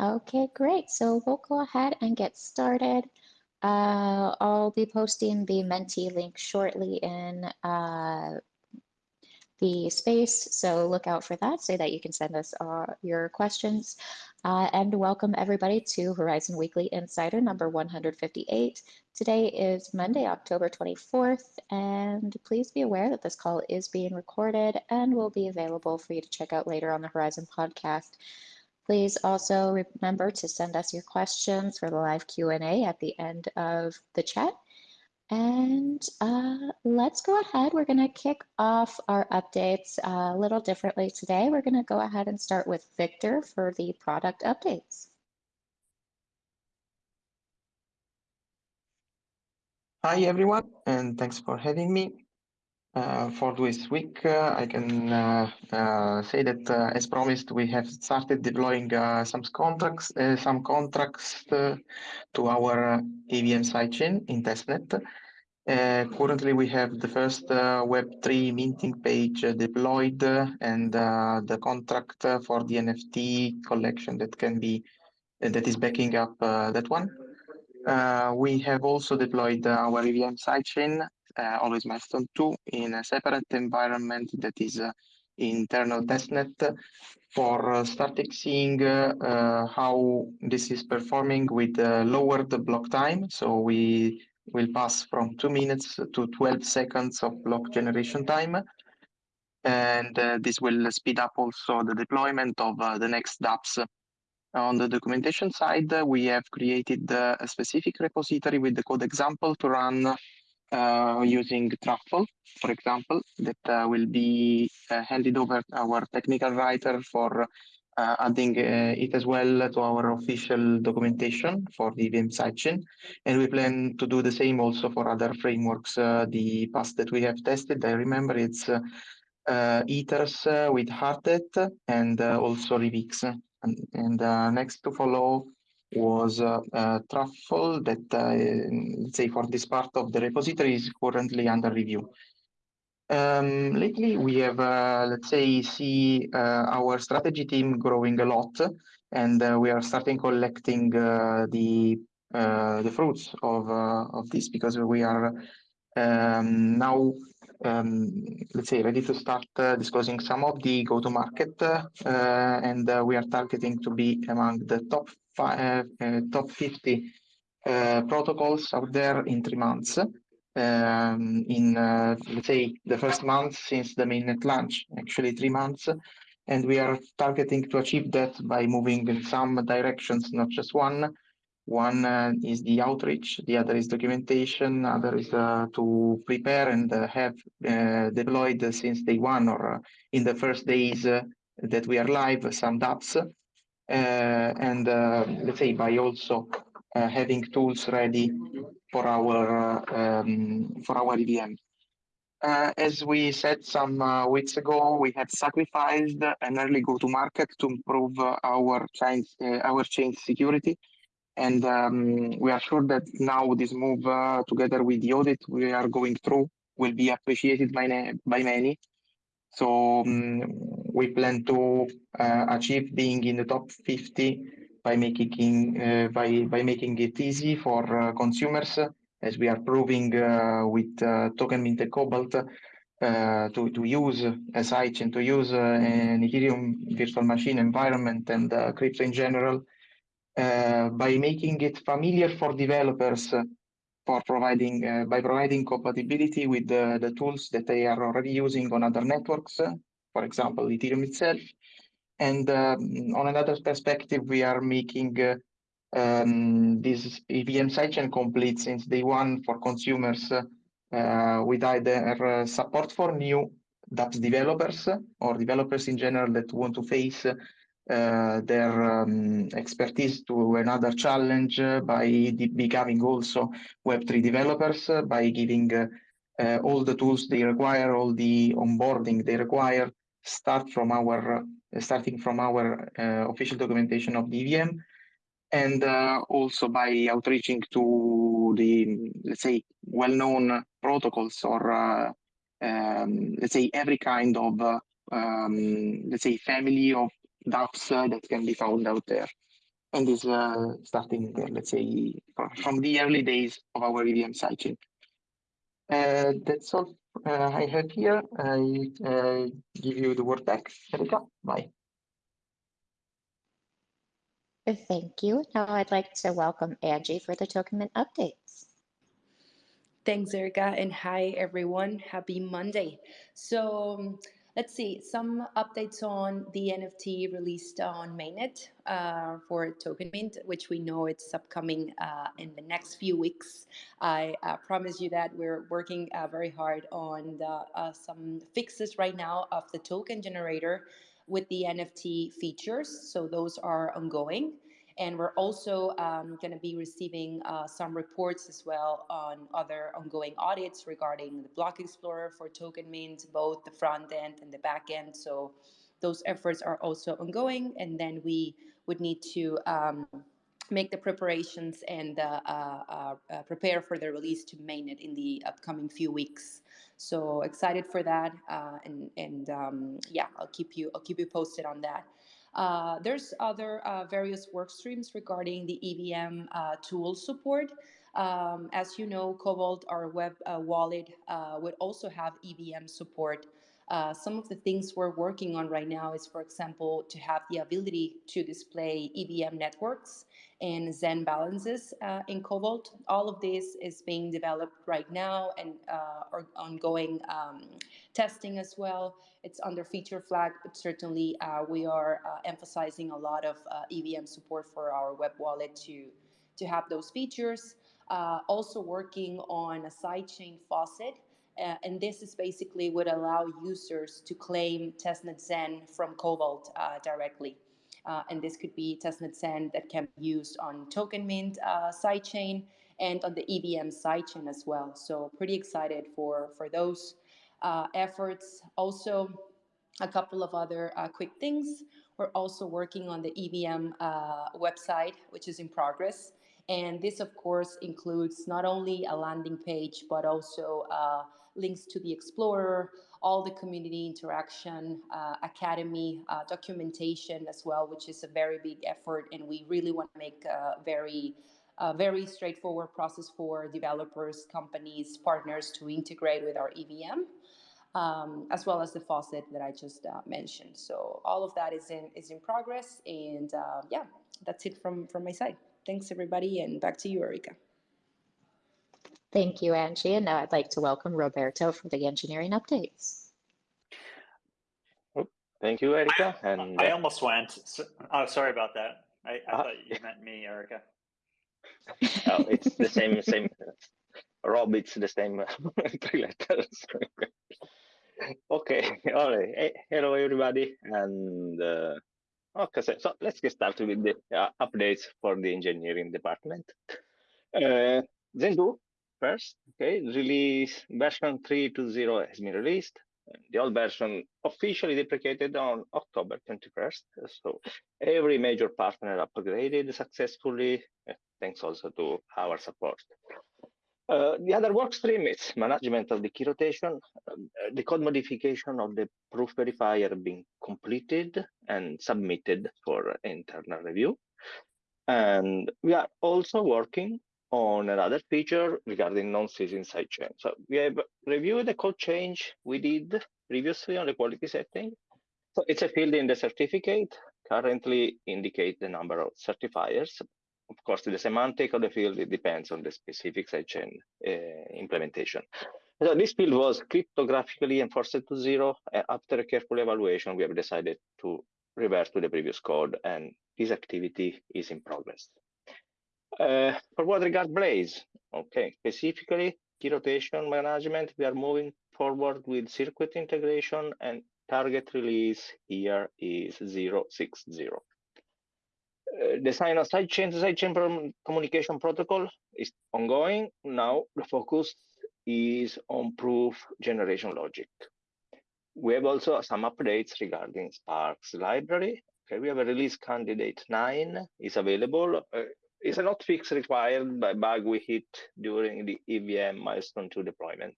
Okay, great. So we'll go ahead and get started. Uh, I'll be posting the Menti link shortly in uh, the space, so look out for that so that you can send us uh, your questions. Uh, and welcome everybody to Horizen Weekly Insider number 158. Today is Monday, October 24th, and please be aware that this call is being recorded and will be available for you to check out later on the Horizen podcast. Please also remember to send us your questions for the live Q&A at the end of the chat. And uh, let's go ahead. We're going to kick off our updates a little differently today. We're going to go ahead and start with Victor for the product updates. Hi, everyone, and thanks for having me. Uh, for this week, uh, I can uh, uh say that, uh, as promised, we have started deploying uh, some contracts, some contracts to our EVM sidechain in testnet. currently, we have the first Web3 minting page deployed and the contract for the NFT collection that can be that is backing up that one. we have also deployed our EVM sidechain uh, always milestone two in a separate environment that is uh, internal testnet for uh, starting seeing uh, how this is performing with uh, lowered block time. So we will pass from two minutes to 12 seconds of block generation time. And uh, this will speed up also the deployment of the next dApps. On the documentation side, we have created a specific repository with the code example to run uh, using Truffle, for example, that uh, will be uh, handed over to our technical writer for uh, adding uh, it as well to our official documentation for the VM sidechain. And we plan to do the same also for other frameworks. Uh, the past that we have tested, I remember it's Ethers with Hardhat and also Remix. And, and next to follow was uh, uh, Truffle that, uh, let's say, for this part of the repository is currently under review. Um, lately, we have, uh, let's say, see uh, our strategy team growing a lot, and uh, we are starting collecting the the fruits of of this because we are um, now, um, let's say, ready to start disclosing some of the go-to-market, and we are targeting to be among the top uh, uh, top 50 uh, protocols out there in three months. Um, in let's say the first month since the mainnet launch, actually three months, and we are targeting to achieve that by moving in some directions, not just one. One uh, is the outreach, the other is documentation, other is uh, to prepare and uh, have deployed since day one or in the first days that we are live some dApps uh, and uh, let's say by also uh, having tools ready for our um, for our EVM. Uh, as we said some uh, weeks ago, we had sacrificed an early go-to-market to improve uh, our chain our chain security, and um, we are sure that now this move, together with the audit we are going through, will be appreciated by by many. So um, we plan to uh, achieve being in the top 50 by making uh, by by making it easy for uh, consumers, as we are proving uh, with uh, Token Mint Cobalt uh, to to use a site and to use an Ethereum virtual machine environment and crypto in general. by making it familiar for developers for providing uh, by providing compatibility with the, the tools that they are already using on other networks, uh, for example, Ethereum itself. And um, on another perspective, we are making uh, um, this EVM sidechain complete since day one for consumers uh, with either support for new dApps developers or developers in general that want to face uh, their um, expertise to another challenge uh, by becoming also Web3 developers, uh, by giving all the tools they require, all the onboarding they require, start from our starting from our official documentation of DVM, and uh, also by outreaching to the let's say well-known protocols or uh, um, let's say every kind of uh, um, let's say family of dApps that can be found out there. and is uh, starting, uh, let's say, from, the early days of our EVM sidechain. Uh, that's all uh, I have here. I uh, give you the word back, Erika. Bye. Thank you. Now I'd like to welcome Angie for the token mint updates. Thanks, Erica, and hi everyone. Happy Monday. So um, let's see some updates on the NFT released on mainnet uh, for Token Mint, which we know it's upcoming uh, in the next few weeks. I uh, promise you that we're working uh, very hard on the, uh, some fixes right now of the token generator with the NFT features. So those are ongoing. And we're also um, going to be receiving uh, some reports as well on other ongoing audits regarding the Block Explorer for Token Mint, both the front end and the back end. So those efforts are also ongoing. And then we would need to um, make the preparations and uh, uh, uh, prepare for the release to mainnet in the upcoming few weeks. So excited for that, uh, and and um, yeah, I'll keep you I'll keep you posted on that. Uh, there's other uh, various work streams regarding the EVM uh, tool support. Um, as you know, Cobalt, our web uh, wallet, uh, would also have EVM support. Uh, some of the things we're working on right now is, for example, to have the ability to display EVM networks and Zen balances in Cobalt. All of this is being developed right now and are ongoing um, testing as well. It's under feature flag, but certainly uh, we are uh, emphasizing a lot of uh, EVM support for our web wallet to, to have those features. Uh, also working on a sidechain faucet. Uh, and this is basically would allow users to claim testnet Zen from Cobalt uh, directly. and this could be testnet Zen that can be used on Token Mint sidechain and on the EVM sidechain as well. So pretty excited for, for those uh, efforts. Also, a couple of other uh, quick things. We're also working on the EVM uh, website, which is in progress. And this, of course, includes not only a landing page, but also uh, links to the Explorer, all the community interaction, uh, academy, uh, documentation as well, which is a very big effort. And we really want to make a very, a very straightforward process for developers, companies, partners to integrate with our EVM um, as well as the faucet that I just uh, mentioned. So all of that is in is in progress, and uh, yeah, that's it from from my side. Thanks everybody, and back to you, Erika. Thank you, Angie. And now I'd like to welcome Roberto for the engineering updates. Oh, thank you, Erika. I, and I uh, almost went. So, oh, sorry about that. I, I Uh, thought you meant me, Erica. oh, it's the same same. Rob, it's the same three letters. okay, all right. Hey, hello, everybody, and uh, okay, so, so let's get started with the uh, updates for the engineering department. Uh, Zendu first, okay, release version 3.2.0 has been released. The old version officially deprecated on October 21st. So every major partner upgraded successfully, uh, thanks also to our support. Uh, the other work stream is management of the key rotation, um, uh, the code modification of the proof verifier being completed and submitted for internal review. And we are also working on another feature regarding non-ceasing sidechain. So we have reviewed the code change we did previously on the quality setting. So it's a field in the certificate, currently indicate the number of certifiers, of course, the semantic of the field, it depends on the specific sidechain uh, implementation. So this field was cryptographically enforced to zero. After a careful evaluation, we have decided to revert to the previous code, and this activity is in progress. Uh, for what regards Blaze, okay, specifically key rotation management, we are moving forward with circuit integration and target release here is 060. Uh, design of sidechain sidechain communication protocol is ongoing. Now the focus is on proof generation logic. We have also some updates regarding Sparkz library. Okay, we have a release candidate nine is available. Uh, it's a not fix required by bug we hit during the EVM milestone two deployment.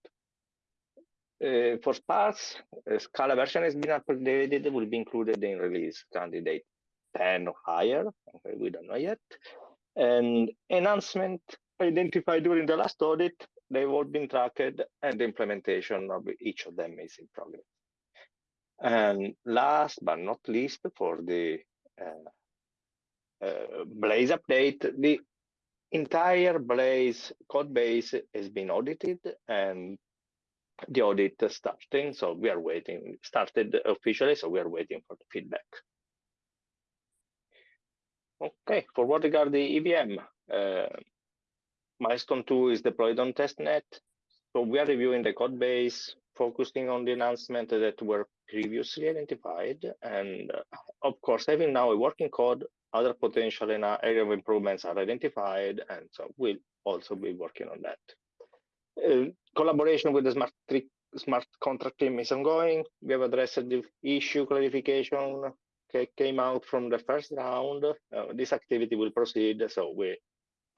Uh, for Sparkz, a Scala version has been updated, will be included in release candidate 10 or higher. Okay, we don't know yet. And enhancement identified during the last audit, they've all been tracked and the implementation of each of them is in progress. And last but not least, for the uh, uh, Blaze update, the entire Blaze code base has been audited and the audit starting. So we are waiting, started officially, so we are waiting for the feedback. Okay, for what regard the EVM, uh, milestone two is deployed on testnet. So we are reviewing the code base, focusing on the announcement that were previously identified. And uh, of course, having now a working code, other potential in our area of improvements are identified. And so we'll also be working on that. Uh, collaboration with the smart, smart contract team is ongoing. We have addressed the issue clarification came out from the first round. Uh, this activity will proceed, so we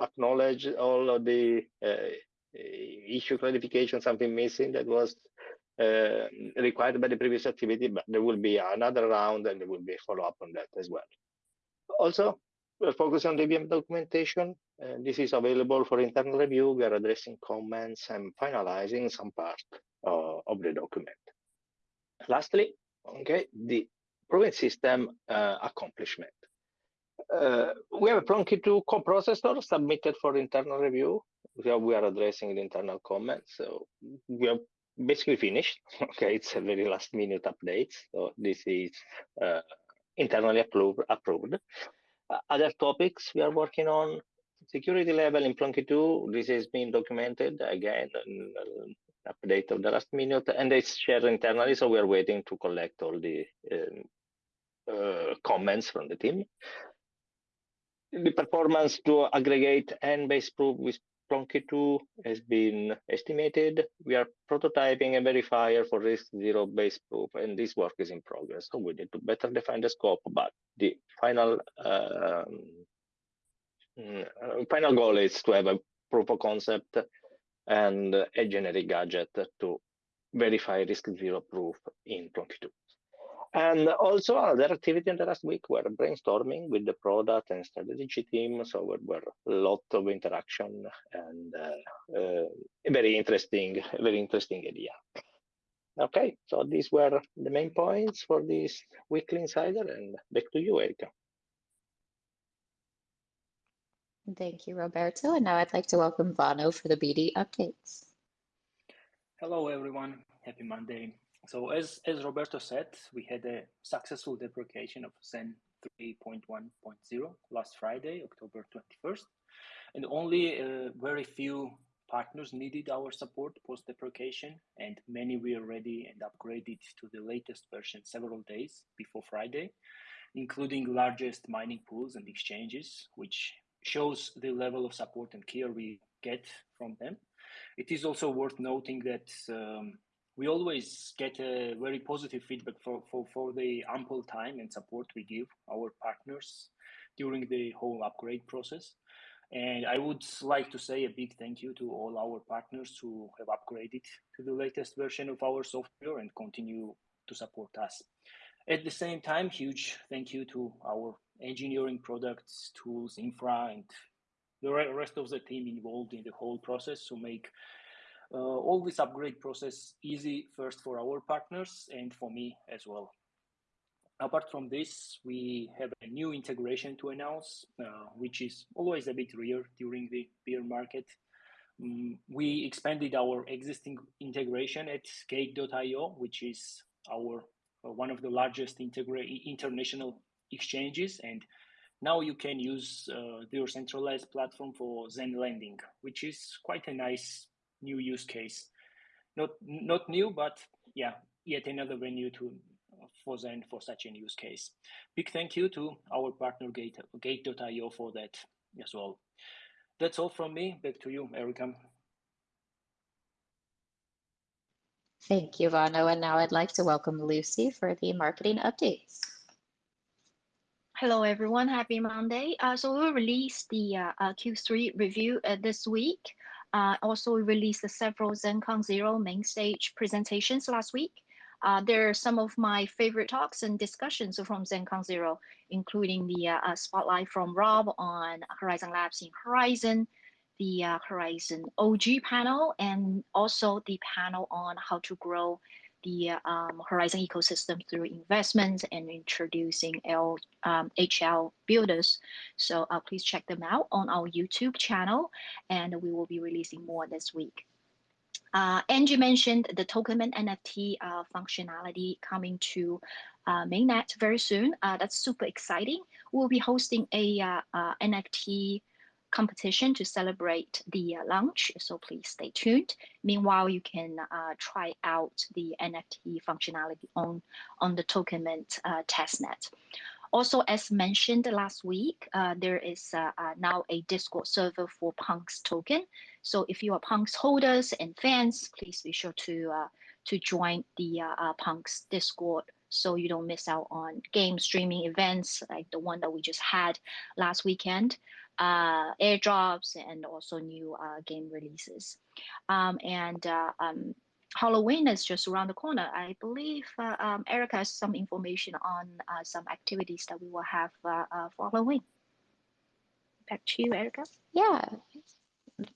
acknowledge all of the uh, issue clarification, something missing that was uh, required by the previous activity, but there will be another round and there will be a follow-up on that as well. Also, we're focusing on the EVM documentation. Uh, this is available for internal review. We are addressing comments and finalizing some part uh, of the document. Lastly, okay, the proving system uh, accomplishment. Uh, we have a Plonky 2 coprocessor submitted for internal review. We are, we are addressing the internal comments. So we are basically finished. Okay, it's a very last minute update. So this is uh, internally approved. approved. Uh, other topics we are working on security level in Plonky 2. This has been documented again, an update of the last minute, and it's shared internally. So we are waiting to collect all the um, uh, comments from the team. The performance to aggregate and base proof with Plonky 2 has been estimated. We are prototyping a verifier for RISC Zero base proof, and this work is in progress. So we need to better define the scope, but the final um, mm, final goal is to have a proof of concept and a generic gadget to verify RISC Zero proof in Plonky 2. And also other activity in the last week were brainstorming with the product and strategy team. So there were a lot of interaction and uh, uh, very interesting, very interesting idea. Okay, so these were the main points for this weekly insider and back to you, Erika. Thank you, Roberto. And now I'd like to welcome Vano for the BD updates. Hello, everyone. Happy Monday. So as, as Roberto said, we had a successful deprecation of Zen 3.1.0 last Friday, October 21st, and only uh, very few partners needed our support post deprecation, and many were ready and upgraded to the latest version several days before Friday, including largest mining pools and exchanges, which shows the level of support and care we get from them. It is also worth noting that um, we always get a very positive feedback for, for, for the ample time and support we give our partners during the whole upgrade process. And I would like to say a big thank you to all our partners who have upgraded to the latest version of our software and continue to support us. At the same time, huge thank you to our engineering products, tools, infra, and the rest of the team involved in the whole process to make uh, all this upgrade process easy first for our partners and for me as well. Apart from this, we have a new integration to announce, uh, which is always a bit rare during the bear market. Um, we expanded our existing integration at Gate.io, which is our uh, one of the largest international exchanges, and now you can use uh, their centralized platform for Zen lending, which is quite a nice new use case. Not not new, but yeah, yet another venue to for Zen for such a use case. Big thank you to our partner Gate Gate.io for that as well. That's all from me. Back to you, Erika. Thank you, Vano. And now I'd like to welcome Lucy for the marketing updates. Hello, everyone. Happy Monday. Uh, so we'll release the uh, uh, Q3 review uh, this week. Uh, also, we released several ZenCon Zero main stage presentations last week. Uh, there are some of my favorite talks and discussions from ZenCon Zero, including the spotlight from Rob on Horizen Labs in Horizen, the Horizen OG panel, and also the panel on how to grow the um, Horizen ecosystem through investments and introducing L, um, HL builders. So uh, please check them out on our YouTube channel, and we will be releasing more this week. Uh, Angie mentioned the token and NFT uh, functionality coming to uh, mainnet very soon. Uh, that's super exciting. We'll be hosting a uh, uh, NFT competition to celebrate the uh, launch, so please stay tuned. Meanwhile, you can uh, try out the NFT functionality on, on the Token Mint uh, testnet. Also, as mentioned last week, uh, there is uh, uh, now a Discord server for Punks token. So if you are Punks holders and fans, please be sure to to join the Punks Discord so you don't miss out on game streaming events like the one that we just had last weekend uh, airdrops and also new uh, game releases. Um, and uh, um, Halloween is just around the corner. I believe uh, um, Erica has some information on uh, some activities that we will have uh, for Halloween. Back to you, Erica. Yeah,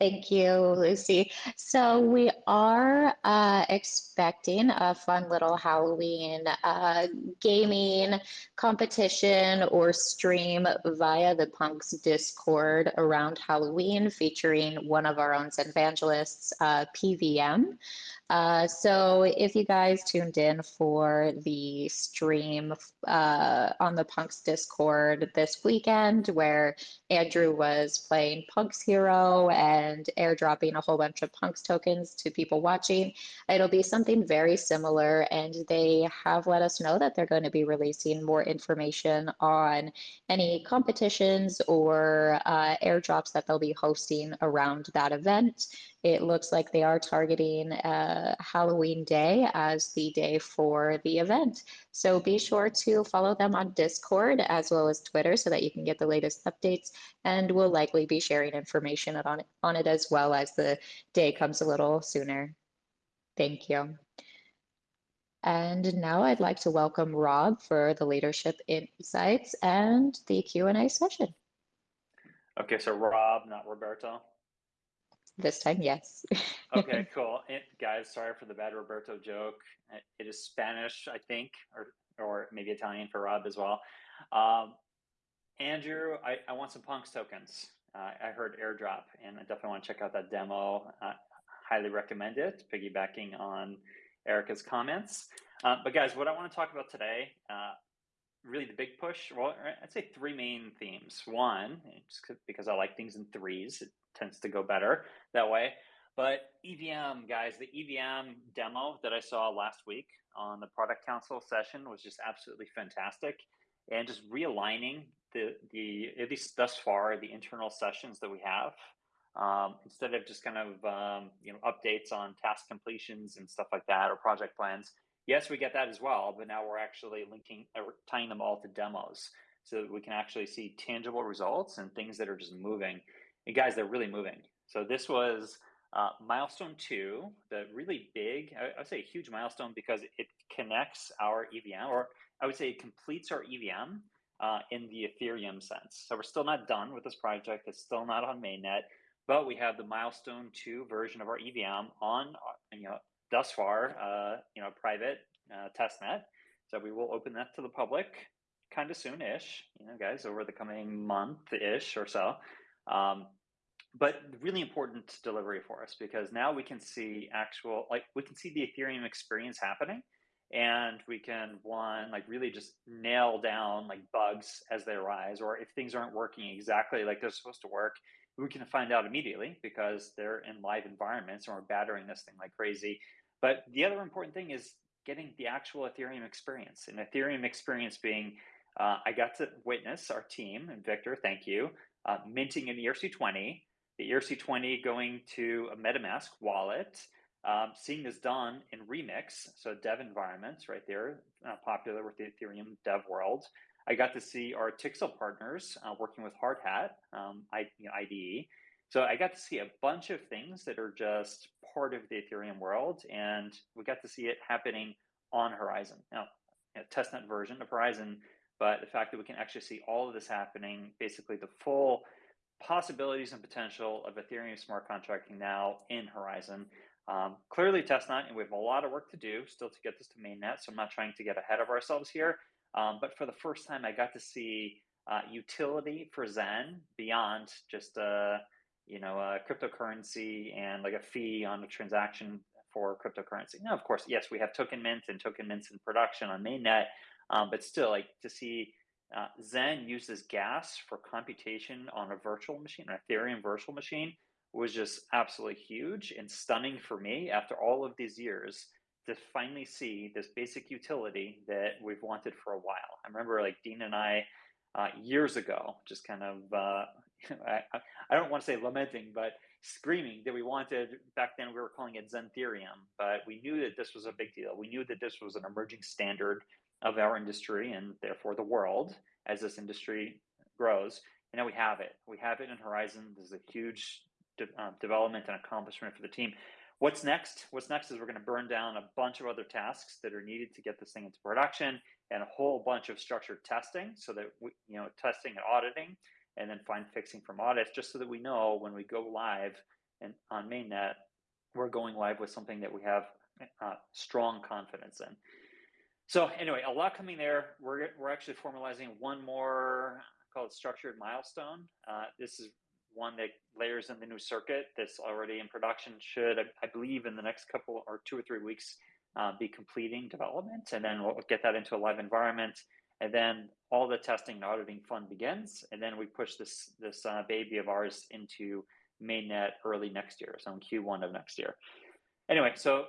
Thank you, Lucy. So we are uh, expecting a fun little Halloween uh, gaming competition or stream via the Punks Discord around Halloween featuring one of our own evangelists, uh, PVM. Uh, so if you guys tuned in for the stream uh, on the Punks Discord this weekend, where Andrew was playing Punks Hero and airdropping a whole bunch of Punks tokens to people watching, it'll be something very similar. And they have let us know that they're going to be releasing more information on any competitions or uh, airdrops that they'll be hosting around that event. It looks like they are targeting uh, Halloween Day as the day for the event. So be sure to follow them on Discord as well as Twitter so that you can get the latest updates. And we'll likely be sharing information on it, on it as well as the day comes a little sooner. Thank you. And now I'd like to welcome Rob for the leadership insights and the Q&A session. Okay, so Rob, not Roberto. This time, yes. okay, cool. It, guys, sorry for the bad Roberto joke. It is Spanish, I think, or or maybe Italian for Rob as well. Um, Andrew, I, I want some Punks tokens. Uh, I heard airdrop, and I definitely want to check out that demo. Uh, highly recommend it, piggybacking on Erica's comments. Uh, but guys, what I want to talk about today, uh, really the big push, well, I'd say three main themes. One, just because I like things in threes, it tends to go better that way. But EVM, guys, the EVM demo that I saw last week on the product council session was just absolutely fantastic. And just realigning the, the at least thus far, the internal sessions that we have, um, instead of just kind of, um, you know, updates on task completions and stuff like that or project plans. Yes, we get that as well, but now we're actually linking, or tying them all to demos so that we can actually see tangible results and things that are just moving. And guys, they're really moving. So this was uh, milestone two, the really big, I, I, would say a huge milestone because it connects our EVM, or I would say it completes our EVM uh, in the Ethereum sense. So we're still not done with this project. It's still not on mainnet, but we have the milestone two version of our EVM on, uh, you know, thus far, uh, you know, private uh, testnet. So we will open that to the public kind of soon-ish, you know, guys, over the coming month-ish or so. Um, but really important delivery for us because now we can see actual like we can see the ethereum experience happening and we can one like really just nail down like bugs as they arise or if things aren't working exactly like they're supposed to work we can find out immediately because they're in live environments and we're battering this thing like crazy but the other important thing is getting the actual ethereum experience and ethereum experience being uh, i got to witness our team and victor thank you uh, minting an erc20 the ERC20 going to a MetaMask wallet, um, seeing this done in Remix, so dev environments right there, uh, popular with the Ethereum dev world. I got to see our Tixel partners uh, working with Hardhat um, I, you know, IDE. So I got to see a bunch of things that are just part of the Ethereum world, and we got to see it happening on Horizen. Now, a testnet version of Horizen, but the fact that we can actually see all of this happening, basically the full possibilities and potential of Ethereum smart contracting now in Horizen. Um, clearly testnet, and we have a lot of work to do still to get this to mainnet. So I'm not trying to get ahead of ourselves here. Um, but for the first time, I got to see uh, utility for Zen beyond just a you know a cryptocurrency and like a fee on a transaction for cryptocurrency. Now, of course, yes, we have token mint and token mints in production on mainnet, um, but still, like to see uh, Zen uses gas for computation on a virtual machine, an Ethereum virtual machine, was just absolutely huge and stunning for me after all of these years to finally see this basic utility that we've wanted for a while. I remember like Dean and I uh, years ago, just kind of, uh, I, I don't want to say lamenting, but screaming that we wanted back then we were calling it Zentherium, but we knew that this was a big deal. We knew that this was an emerging standard of our industry and therefore the world as this industry grows. And now we have it. We have it in Horizen. This is a huge de uh, development and accomplishment for the team. What's next? What's next is we're going to burn down a bunch of other tasks that are needed to get this thing into production and a whole bunch of structured testing so that we, you know, testing and auditing and then find fixing from audits just so that we know when we go live and on mainnet, we're going live with something that we have uh, strong confidence in. So anyway, a lot coming there. We're, we're actually formalizing one more called structured milestone. Uh, this is one that layers in the new circuit that's already in production should, I, believe in the next couple or two or three weeks, uh, be completing development. And then we'll get that into a live environment. And then all the testing and auditing fun begins. And then we push this, this uh, baby of ours into mainnet early next year. So in Q1 of next year. Anyway, so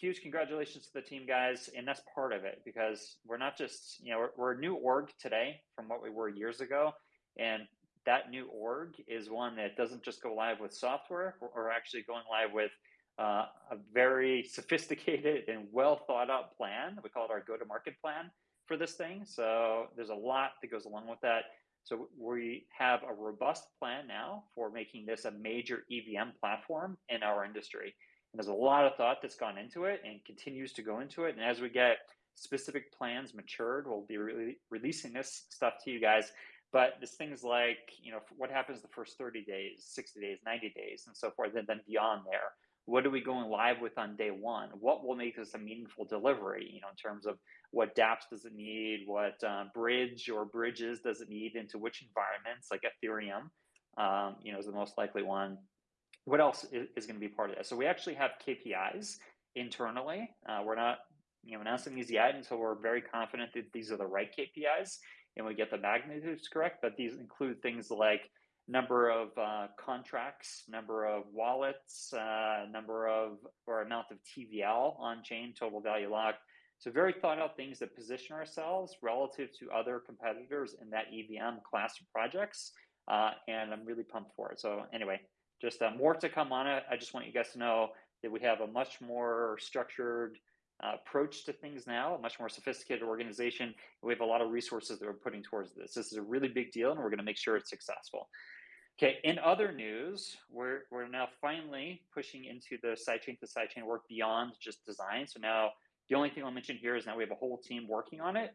huge congratulations to the team guys and that's part of it because we're not just you know we're, we're, a new org today from what we were years ago and that new org is one that doesn't just go live with software we're actually going live with uh, a very sophisticated and well thought out plan we call it our go to market plan for this thing so there's a lot that goes along with that so we have a robust plan now for making this a major evm platform in our industry And there's a lot of thought that's gone into it and continues to go into it. And as we get specific plans matured, we'll be re releasing this stuff to you guys. But there's things like, you know, what happens the first 30 days, 60 days, 90 days, and so forth, and then beyond there. What are we going live with on day one? What will make this a meaningful delivery, you know, in terms of what dApps does it need, what uh, bridge or bridges does it need into which environments, like Ethereum, um, you know, is the most likely one what else is, is going to be part of this? So we actually have KPIs internally. Uh, we're not you know announcing these yet until we're very confident that these are the right KPIs and we get the magnitudes correct. But these include things like number of uh, contracts, number of wallets, uh, number of or amount of TVL on chain, total value locked. So very thought out things that position ourselves relative to other competitors in that EVM class of projects. Uh, and I'm really pumped for it. So anyway, just uh, more to come on it. I just want you guys to know that we have a much more structured uh, approach to things now, a much more sophisticated organization. We have a lot of resources that we're putting towards this. This is a really big deal, and we're going to make sure it's successful. Okay, in other news, we're, we're now finally pushing into the sidechain to sidechain work beyond just design. So now the only thing I'll mention here is now we have a whole team working on it,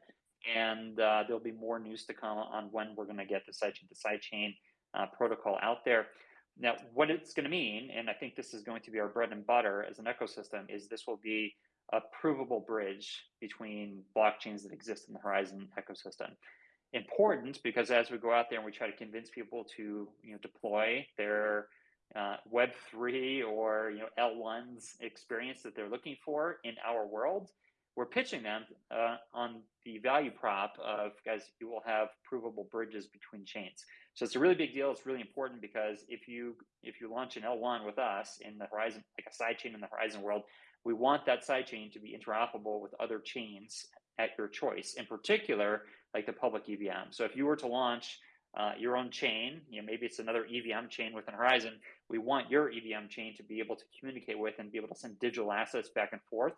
and uh, there'll be more news to come on when we're going to get the sidechain to sidechain uh, protocol out there. Now, what it's going to mean, and I think this is going to be our bread and butter as an ecosystem, is this will be a provable bridge between blockchains that exist in the Horizen ecosystem. Important because as we go out there and we try to convince people to you know deploy their uh, Web3 or you know L1's experience that they're looking for in our world, we're pitching them uh, on the value prop of guys, you will have provable bridges between chains. So it's a really big deal. It's really important because if you if you launch an L1 with us in the Horizen, like a sidechain in the Horizen world, we want that sidechain to be interoperable with other chains at your choice. In particular, like the public EVM. So if you were to launch uh, your own chain, you know, maybe it's another EVM chain within Horizen. We want your EVM chain to be able to communicate with and be able to send digital assets back and forth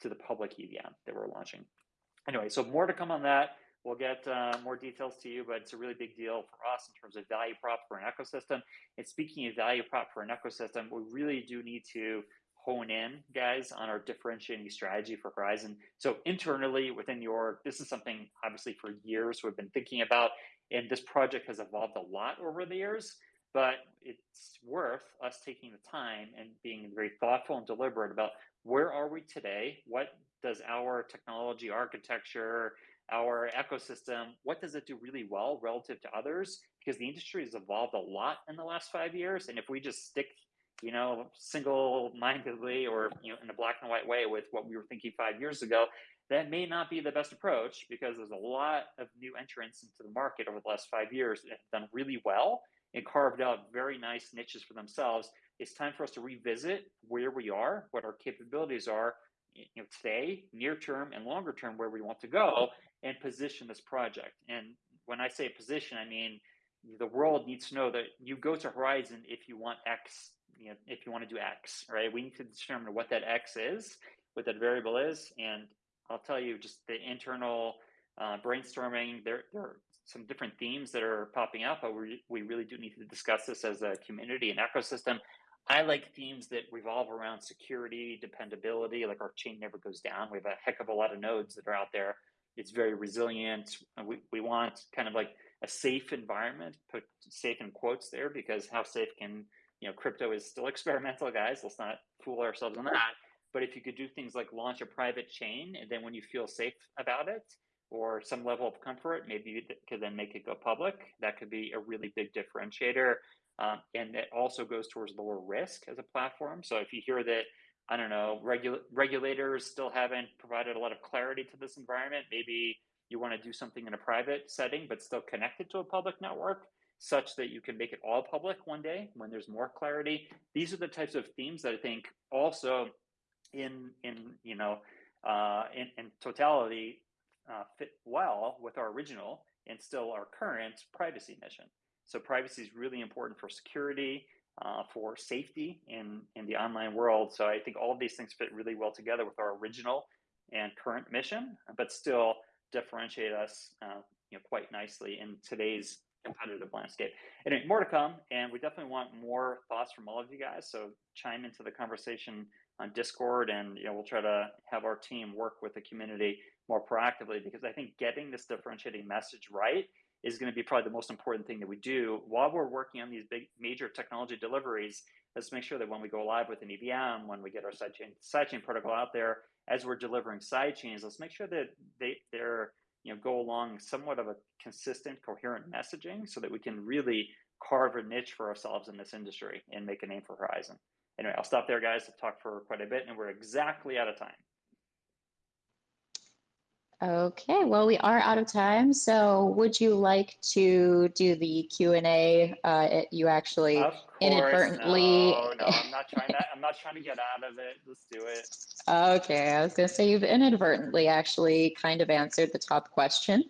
to the public EVM that we're launching. Anyway, so more to come on that. We'll get uh, more details to you, but it's a really big deal for us in terms of value prop for an ecosystem. And speaking of value prop for an ecosystem, we really do need to hone in, guys, on our differentiating strategy for Horizen. So internally within the org, this is something obviously for years we've been thinking about, and this project has evolved a lot over the years. But it's worth us taking the time and being very thoughtful and deliberate about where are we today? What does our technology architecture, our ecosystem, what does it do really well relative to others? Because the industry has evolved a lot in the last five years, and if we just stick you know, single-mindedly or you know, in a black and white way with what we were thinking five years ago, that may not be the best approach because there's a lot of new entrants into the market over the last five years that have done really well and carved out very nice niches for themselves. It's time for us to revisit where we are, what our capabilities are, you know, today, near term, and longer term, where we want to go, and position this project. And when I say position, I mean the world needs to know that you go to Horizen if you want X you know, if you want to do X, right? We need to determine what that X is, what that variable is. And I'll tell you just the internal uh, brainstorming, there, there are some different themes that are popping up, but we, we really do need to discuss this as a community and ecosystem. I like themes that revolve around security, dependability, like our chain never goes down. We have a heck of a lot of nodes that are out there. It's very resilient. We, we want kind of like a safe environment, put safe in quotes there, because how safe can you know, crypto is still experimental, guys. Let's not fool ourselves on that. But if you could do things like launch a private chain, and then when you feel safe about it or some level of comfort, maybe you could then make it go public. That could be a really big differentiator. Um, and it also goes towards lower risk as a platform. So if you hear that, I don't know, regu- regulators still haven't provided a lot of clarity to this environment, maybe you want to do something in a private setting, but still connected to a public network such that you can make it all public one day when there's more clarity. These are the types of themes that I think also in in you know uh, in, in totality uh, fit well with our original and still our current privacy mission. So privacy is really important for security, uh, for safety in in the online world. So I think all of these things fit really well together with our original and current mission, but still differentiate us uh, you know, quite nicely in today's competitive landscape. Anyway, more to come, and we definitely want more thoughts from all of you guys. So chime into the conversation on Discord, and you know we'll try to have our team work with the community more proactively because I think getting this differentiating message right is going to be probably the most important thing that we do while we're working on these big major technology deliveries. Let's make sure that when we go live with an EVM, when we get our sidechain sidechain protocol out there, as we're delivering sidechains, let's make sure that they they're you know, go along somewhat of a consistent, coherent messaging so that we can really carve a niche for ourselves in this industry and make a name for Horizen Anyway, I'll stop there, guys. I've talked for quite a bit, and we're exactly out of time. Okay, well, we are out of time. So would you like to do the Q&A? Uh, you actually inadvertently. no, no, I'm not trying to. I'm not trying to get out of it. Let's do it. Okay, I was going to say you've inadvertently actually kind of answered the top question,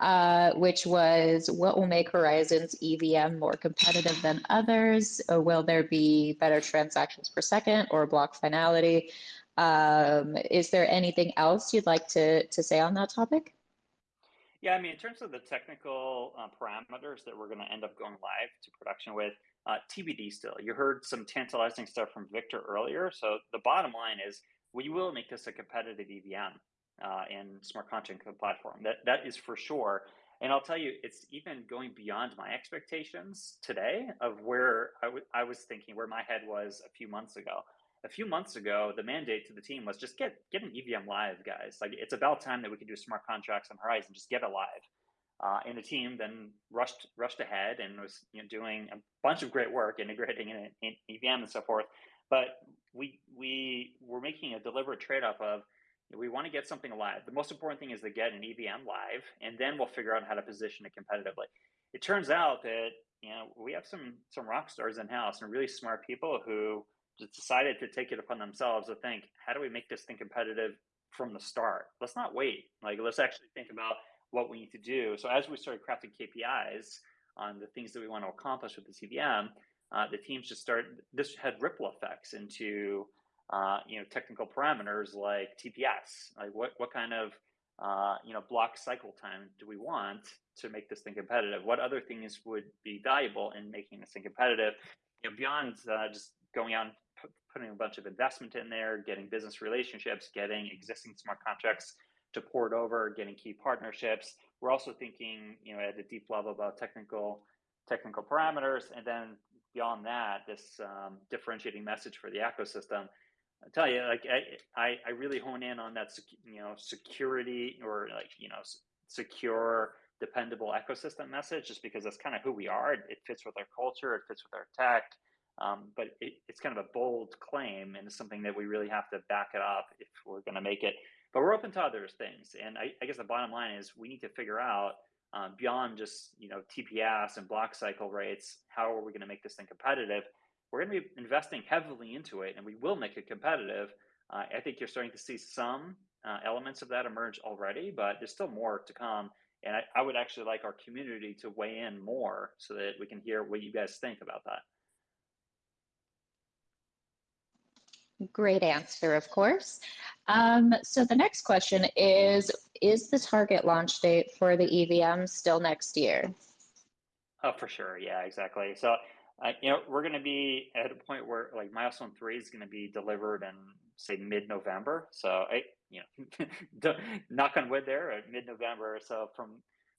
uh, which was what will make Horizen's EVM more competitive than others? Or will there be better transactions per second or block finality? Um, is there anything else you'd like to, to say on that topic? Yeah, I mean, in terms of the technical uh, parameters that we're going to end up going live to production with, uh, TBD still. You heard some tantalizing stuff from Victor earlier. So the bottom line is we will make this a competitive EVM uh, and smart contract platform. That that is for sure. And I'll tell you, it's even going beyond my expectations today of where I was thinking, where my head was a few months ago a few months ago, the mandate to the team was just get get an EVM live, guys. Like it's about time that we could do smart contracts on Horizen. Just get it live. Uh, and the team then rushed rushed ahead and was you know, doing a bunch of great work integrating in, in EVM and so forth. But we we were making a deliberate trade off of we want to get something live. The most important thing is to get an EVM live, and then we'll figure out how to position it competitively. It turns out that you know we have some some rock stars in house and really smart people who decided to take it upon themselves to think, how do we make this thing competitive from the start? Let's not wait. Like, let's actually think about what we need to do. So as we started crafting KPIs on the things that we want to accomplish with the EVM, uh, the teams just started. This had ripple effects into uh, you know technical parameters like TPS. Like what what kind of uh, you know block cycle time do we want to make this thing competitive? What other things would be valuable in making this thing competitive? You know, beyond uh, just going out and putting a bunch of investment in there, getting business relationships, getting existing smart contracts to port over, getting key partnerships. We're also thinking, you know, at a deep level about technical technical parameters, and then beyond that, this um, differentiating message for the ecosystem. I tell you, like I, I really hone in on that, you know, security or like you know, secure, dependable ecosystem message, just because that's kind of who we are. It, it fits with our culture, it fits with our tech, um, but it, it's kind of a bold claim, and it's something that we really have to back it up if we're going to make it. But we're open to other things, and I, I guess the bottom line is we need to figure out um, beyond just you know TPS and block cycle rates, how are we going to make this thing competitive? We're going to be investing heavily into it, and we will make it competitive. Uh, I think you're starting to see some uh, elements of that emerge already, but there's still more to come. And I, I would actually like our community to weigh in more so that we can hear what you guys think about that. Great answer, of course. Um, so the next question is, is the target launch date for the EVM still next year? Oh, for sure. Yeah, exactly. So, uh, you know, we're going to be at a point where like milestone three is going to be delivered in say mid-November. So I, you know, knock on wood there at mid-November. So from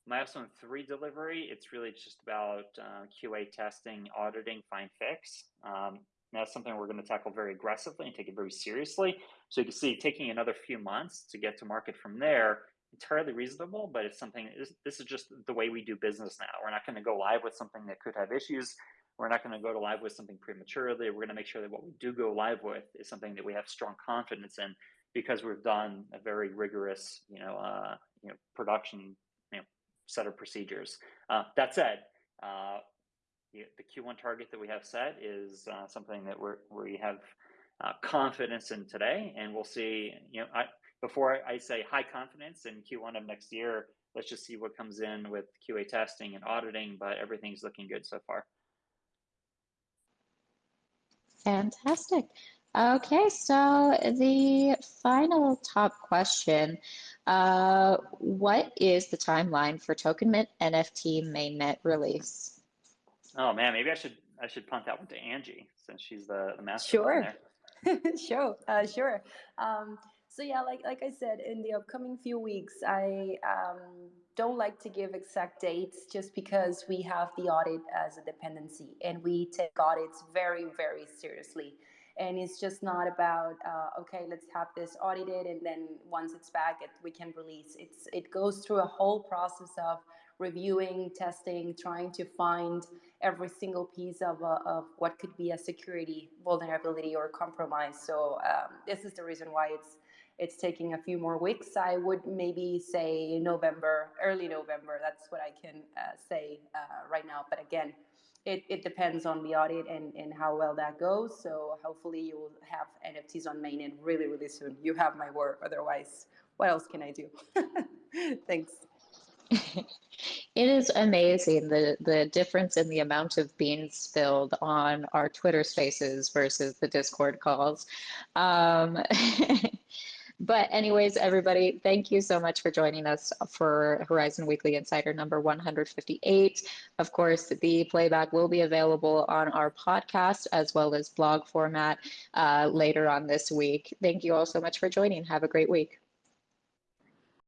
milestone three delivery, it's really just about uh, QA testing, auditing, find fix. Um, that's something we're going to tackle very aggressively and take it very seriously. So you can see taking another few months to get to market from there, entirely reasonable, but it's something, this is just the way we do business now. We're not going to go live with something that could have issues. We're not going to go to live with something prematurely. We're going to make sure that what we do go live with is something that we have strong confidence in because we've done a very rigorous, you know, uh, you know, production you know, set of procedures. Uh, that said, uh, the, Q1 target that we have set is uh, something that we're, we have uh, confidence in today, and we'll see. You know, I, before I say high confidence in Q1 of next year, let's just see what comes in with QA testing and auditing. But everything's looking good so far. Fantastic. Okay, so the final top question, uh, what is the timeline for Token Mint NFT mainnet release? Oh man, maybe I should I should punt that one to Angie since she's the, the master. Sure. sure, uh, sure. Um, so yeah, like like I said, in the upcoming few weeks, I um, don't like to give exact dates just because we have the audit as a dependency, and we take audits very very seriously. And it's just not about uh, okay, let's have this audited, and then once it's back, it, we can release. It's it goes through a whole process of reviewing, testing, trying to find every single piece of, uh, of what could be a security vulnerability or compromise. So um, this is the reason why it's it's taking a few more weeks. I would maybe say November, early November. That's what I can uh, say uh, right now. But again, it, it depends on the audit and, and how well that goes. So hopefully you will have NFTs on mainnet really, really soon. You have my word. Otherwise, what else can I do? Thanks. It is amazing the the difference in the amount of beans spilled on our Twitter Spaces versus the Discord calls. Um, but anyways, everybody, thank you so much for joining us for Horizen Weekly Insider number 158. Of course, the playback will be available on our podcast as well as blog format uh, later on this week. Thank you all so much for joining. Have a great week.